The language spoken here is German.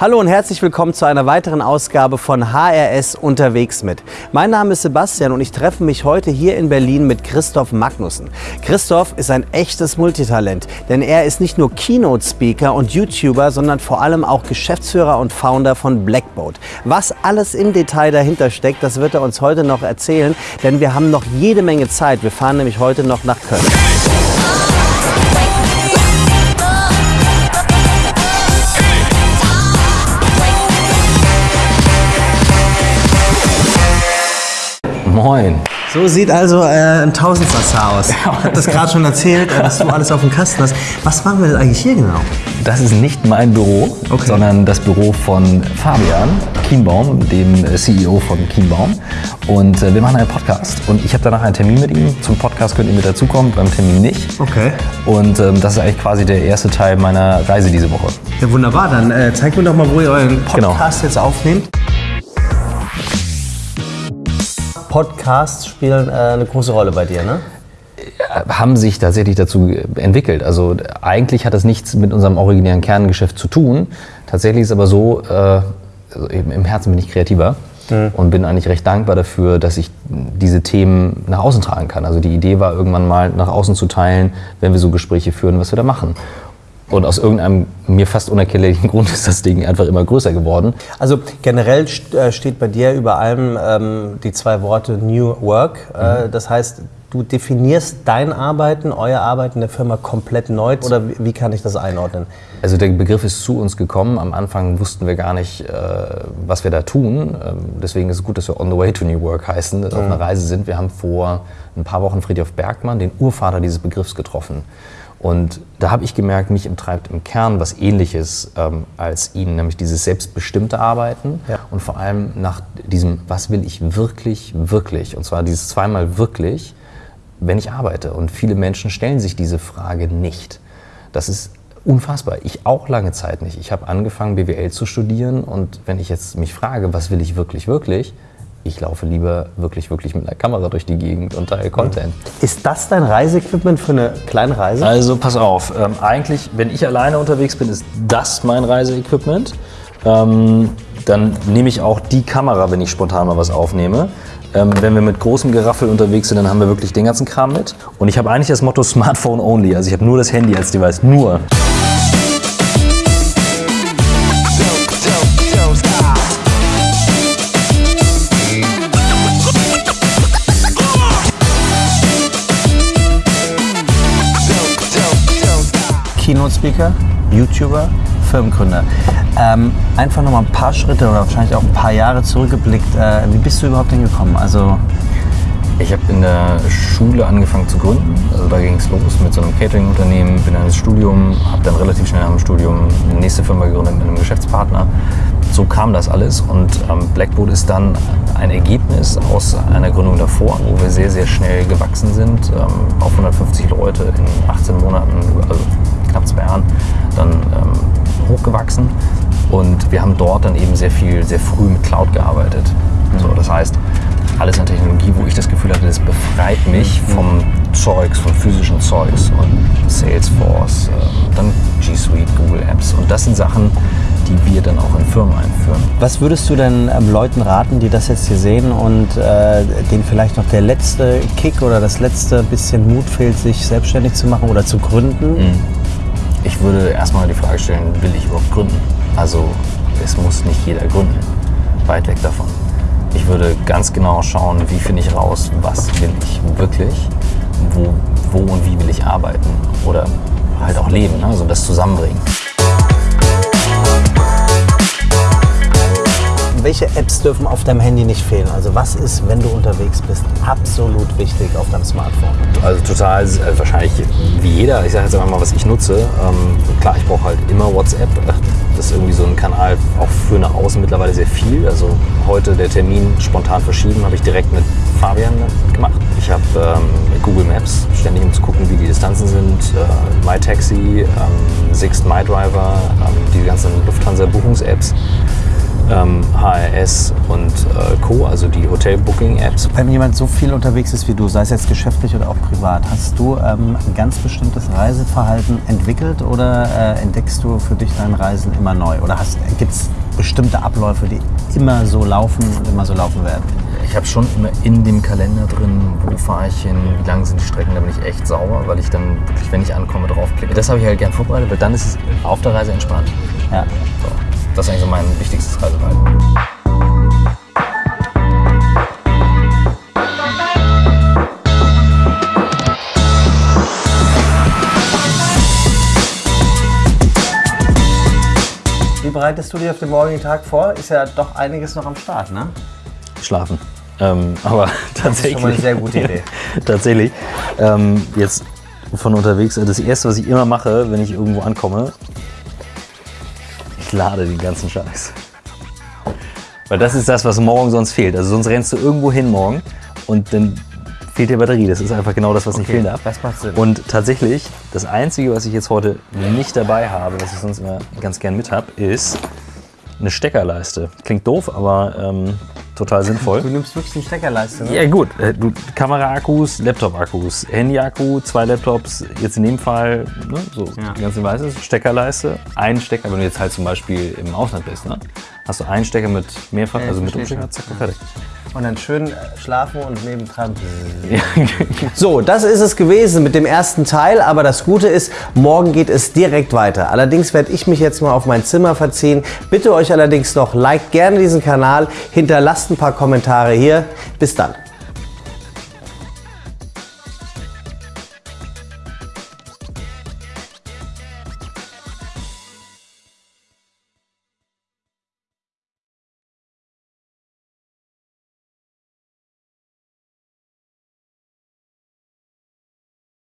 Hallo und herzlich willkommen zu einer weiteren Ausgabe von HRS unterwegs mit. Mein Name ist Sebastian und ich treffe mich heute hier in Berlin mit Christoph Magnussen. Christoph ist ein echtes Multitalent, denn er ist nicht nur Keynote-Speaker und YouTuber, sondern vor allem auch Geschäftsführer und Founder von Blackboat. Was alles im Detail dahinter steckt, das wird er uns heute noch erzählen, denn wir haben noch jede Menge Zeit. Wir fahren nämlich heute noch nach Köln. Moin. So sieht also äh, ein Tausendsasser aus. Ich habe das gerade schon erzählt, äh, was du alles auf dem Kasten hast. Was machen wir denn eigentlich hier genau? Das ist nicht mein Büro, Okay. sondern das Büro von Fabian Kienbaum, dem CEO von Kienbaum. Und äh, wir machen einen Podcast. Und ich habe danach einen Termin mit ihm. Zum Podcast könnt ihr mit dazukommen, beim Termin nicht. Okay. Und ähm, das ist eigentlich quasi der erste Teil meiner Reise diese Woche. Ja, wunderbar. Dann äh, zeigt mir doch mal, wo ihr euren Genau. Podcast jetzt aufnehmt. Podcasts spielen äh, eine große Rolle bei dir, ne? haben sich tatsächlich dazu entwickelt. Also eigentlich hat das nichts mit unserem originären Kerngeschäft zu tun. Tatsächlich ist aber so, äh, also im Herzen bin ich kreativer und bin eigentlich recht dankbar dafür, dass ich diese Themen nach außen tragen kann. Also die Idee war irgendwann mal nach außen zu teilen, wenn wir so Gespräche führen, was wir da machen. Und aus irgendeinem mir fast unerklärlichen Grund ist das Ding einfach immer größer geworden. Also generell äh, steht bei dir über allem ähm, die zwei Worte New Work. Äh, das heißt, du definierst dein Arbeiten, euer Arbeiten der Firma komplett neu. Oder wie, kann ich das einordnen? Also der Begriff ist zu uns gekommen. Am Anfang wussten wir gar nicht, äh, was wir da tun. Ähm, deswegen ist es gut, dass wir On the Way to New Work heißen, dass wir auf einer Reise sind. Wir haben vor ein paar Wochen Friedhof Bergmann, den Urvater dieses Begriffs, getroffen. Und da habe ich gemerkt, mich treibt im Kern was Ähnliches ähm, als ihn, nämlich dieses selbstbestimmte Arbeiten Ja. und vor allem nach diesem, was will ich wirklich, wirklich, und zwar dieses zweimal wirklich, wenn ich arbeite. Und viele Menschen stellen sich diese Frage nicht. Das ist unfassbar. Ich auch lange Zeit nicht. Ich habe angefangen, BWL zu studieren und wenn ich jetzt mich frage, was will ich wirklich, wirklich, ich laufe lieber wirklich, wirklich mit einer Kamera durch die Gegend und teile Content. Ist das dein Reiseequipment für eine kleine Reise? Also pass auf, ähm, eigentlich, wenn ich alleine unterwegs bin, ist das mein Reiseequipment. Ähm, dann nehme ich auch die Kamera, wenn ich spontan mal was aufnehme. Ähm, wenn wir mit großem Geraffel unterwegs sind, dann haben wir wirklich den ganzen Kram mit. Und ich habe eigentlich das Motto Smartphone only. Also ich habe nur das Handy als Device. Nur. Keynote-Speaker, YouTuber, Firmengründer. Ähm, einfach noch mal ein paar Schritte oder wahrscheinlich auch ein paar Jahre zurückgeblickt. Äh, wie bist du überhaupt hingekommen? Also Ich habe in der Schule angefangen zu gründen. Also da ging es los mit so einem Catering-Unternehmen, bin dann ins Studium, habe dann relativ schnell nach dem Studium eine nächste Firma gegründet mit einem Geschäftspartner. So kam das alles und ähm, Blackboard ist dann ein Ergebnis aus einer Gründung davor, wo wir sehr, sehr schnell gewachsen sind, ähm, auf 150 Leute in 18 Monaten, also knapp zwei Jahren, dann ähm, hochgewachsen. Und wir haben dort dann eben sehr viel, sehr früh mit Cloud gearbeitet. So, das heißt, alles an Technologie, wo ich das Gefühl hatte, das befreit mich vom Zeugs, vom physischen Zeugs und Salesforce, äh, dann G Suite, Google Apps. Und das sind Sachen, die wir dann auch in Firmen einführen. Was würdest du denn ähm, Leuten raten, die das jetzt hier sehen und äh, denen vielleicht noch der letzte Kick oder das letzte bisschen Mut fehlt, sich selbstständig zu machen oder zu gründen? Ich würde erstmal die Frage stellen, will ich überhaupt gründen? Also es muss nicht jeder gründen. Weit weg davon. Ich würde ganz genau schauen, wie finde ich raus, was will ich wirklich, wo, wo und wie will ich arbeiten oder halt auch leben, ne? also das zusammenbringen. Welche Apps dürfen auf deinem Handy nicht fehlen? Also was ist, wenn du unterwegs bist, absolut wichtig auf deinem Smartphone? Also total, äh, wahrscheinlich wie jeder. Ich sage jetzt einfach mal, was ich nutze. Ähm, klar, ich brauche halt immer WhatsApp. Das ist irgendwie so ein Kanal auch für nach außen mittlerweile sehr viel. Also heute der Termin spontan verschieben, habe ich direkt mit Fabian gemacht. Ich habe ähm, Google Maps, ständig um zu gucken, wie die Distanzen sind. Äh, MyTaxi, ähm, Sixt MyDriver, ähm, die ganzen Lufthansa-Buchungs-Apps. Ähm, HRS und äh, Co., also die Hotel-Booking-Apps. Wenn jemand so viel unterwegs ist wie du, sei es jetzt geschäftlich oder auch privat, hast du ähm, ein ganz bestimmtes Reiseverhalten entwickelt oder äh, entdeckst du für dich dein Reisen immer neu? Oder gibt es bestimmte Abläufe, die immer so laufen und immer so laufen werden? Ich habe schon immer in dem Kalender drin, wo fahre ich hin, wie lang sind die Strecken, da bin ich echt sauer, weil ich dann wirklich, wenn ich ankomme, draufklicke. Das habe ich halt gern vorbereitet, weil dann ist es auf der Reise entspannt. Ja. So. Das ist eigentlich so mein wichtigstes Reiseverhalten. Wie bereitest du dich auf den morgigen Tag vor? Ist ja doch einiges noch am Start, ne? Schlafen. Ähm, aber tatsächlich. Das ist schon mal eine sehr gute Idee. tatsächlich. Ähm, jetzt von unterwegs. Das erste, was ich immer mache, wenn ich irgendwo ankomme, ich lade den ganzen Scheiß. Weil das ist das, was morgen sonst fehlt. Also sonst rennst du irgendwo hin morgen und dann fehlt dir Batterie. Das ist einfach genau das, was Okay, nicht fehlen darf. das macht Sinn. Und tatsächlich, das Einzige, was ich jetzt heute nicht dabei habe, was ich sonst immer ganz gern mit habe, ist eine Steckerleiste. Klingt doof, aber ähm, total sinnvoll. Du nimmst wirklich eine Steckerleiste, ne? Ja gut, äh, du, Kamera-Akkus, Laptop-Akkus, Handy-Akku, zwei Laptops, jetzt in dem Fall, ne, so Ja. die ganze Weiße, Steckerleiste, ein Stecker, wenn du jetzt halt zum Beispiel im Ausland bist, ne, hast du einen Stecker mit mehrfach, Ja, also mit Umstecker, zack, fertig. Und dann schön äh, schlafen und nebendran. So, das ist es gewesen mit dem ersten Teil, aber das Gute ist, morgen geht es direkt weiter. Allerdings werde ich mich jetzt mal auf mein Zimmer verziehen. Bitte euch allerdings noch, liked gerne diesen Kanal, hinterlasst ein paar Kommentare hier. Bis dann.